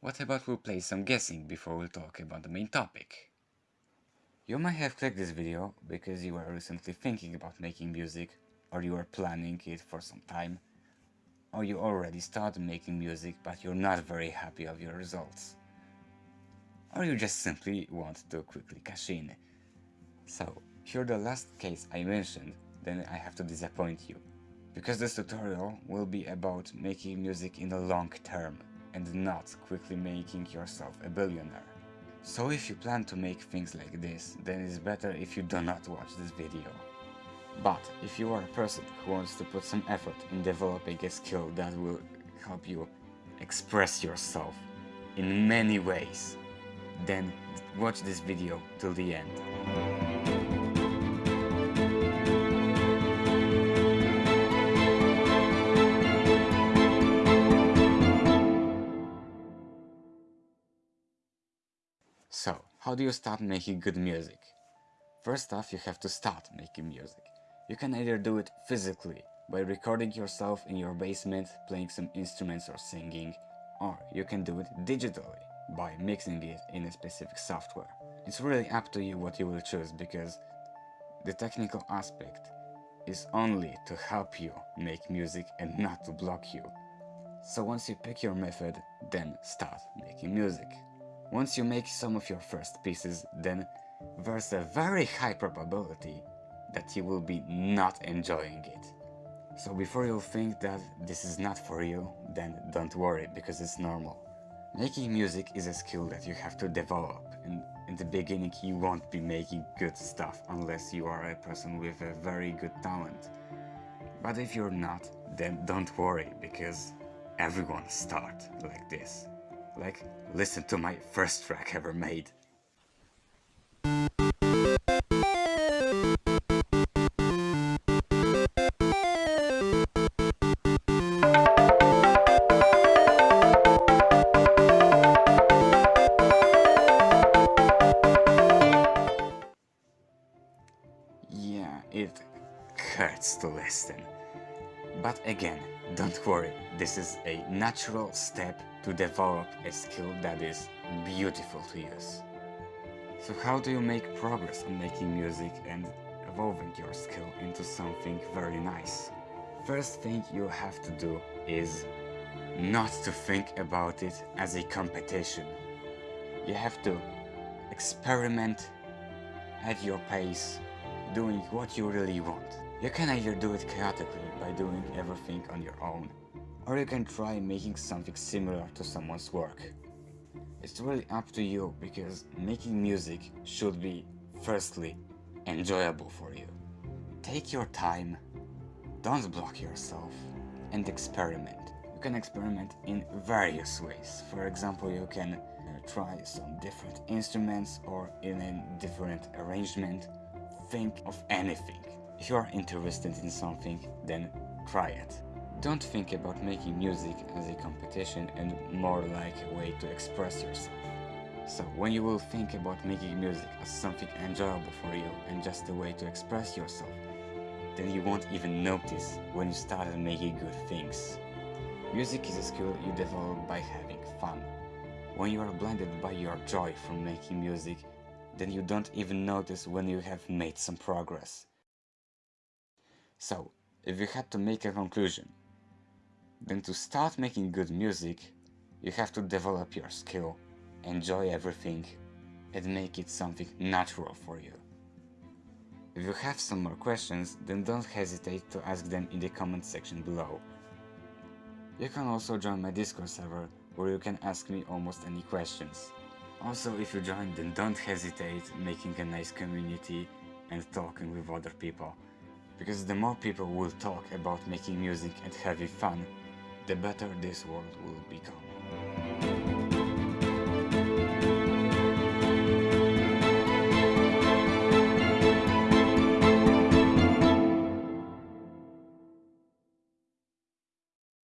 What about we'll play some guessing before we'll talk about the main topic? You might have clicked this video because you were recently thinking about making music or you were planning it for some time or you already started making music but you're not very happy of your results or you just simply want to quickly cash in. So, here the last case I mentioned, then I have to disappoint you. Because this tutorial will be about making music in the long term and not quickly making yourself a billionaire. So if you plan to make things like this, then it's better if you do not watch this video. But if you are a person who wants to put some effort in developing a skill that will help you express yourself in many ways, then watch this video till the end. So, how do you start making good music? First off, you have to start making music. You can either do it physically, by recording yourself in your basement, playing some instruments or singing, or you can do it digitally, by mixing it in a specific software. It's really up to you what you will choose because the technical aspect is only to help you make music and not to block you. So once you pick your method, then start making music. Once you make some of your first pieces, then there's a very high probability that you will be not enjoying it. So before you think that this is not for you, then don't worry because it's normal. Making music is a skill that you have to develop and in the beginning you won't be making good stuff unless you are a person with a very good talent. But if you're not, then don't worry because everyone starts like this. Like, listen to my first track ever made. Yeah, it hurts to listen. But again, don't worry, this is a natural step to develop a skill that is beautiful to use. So how do you make progress on making music and evolving your skill into something very nice? First thing you have to do is not to think about it as a competition. You have to experiment at your pace doing what you really want. You can either do it chaotically by doing everything on your own, or you can try making something similar to someone's work. It's really up to you because making music should be, firstly, enjoyable for you. Take your time, don't block yourself, and experiment. You can experiment in various ways. For example, you can uh, try some different instruments or in a different arrangement think of anything. If you are interested in something, then try it. Don't think about making music as a competition and more like a way to express yourself. So when you will think about making music as something enjoyable for you and just a way to express yourself, then you won't even notice when you started making good things. Music is a skill you develop by having fun. When you are blinded by your joy from making music, then you don't even notice when you have made some progress. So, if you had to make a conclusion, then to start making good music, you have to develop your skill, enjoy everything, and make it something natural for you. If you have some more questions, then don't hesitate to ask them in the comment section below. You can also join my Discord server, where you can ask me almost any questions. Also, if you join, then don't hesitate making a nice community and talking with other people. Because the more people will talk about making music and having fun, the better this world will become.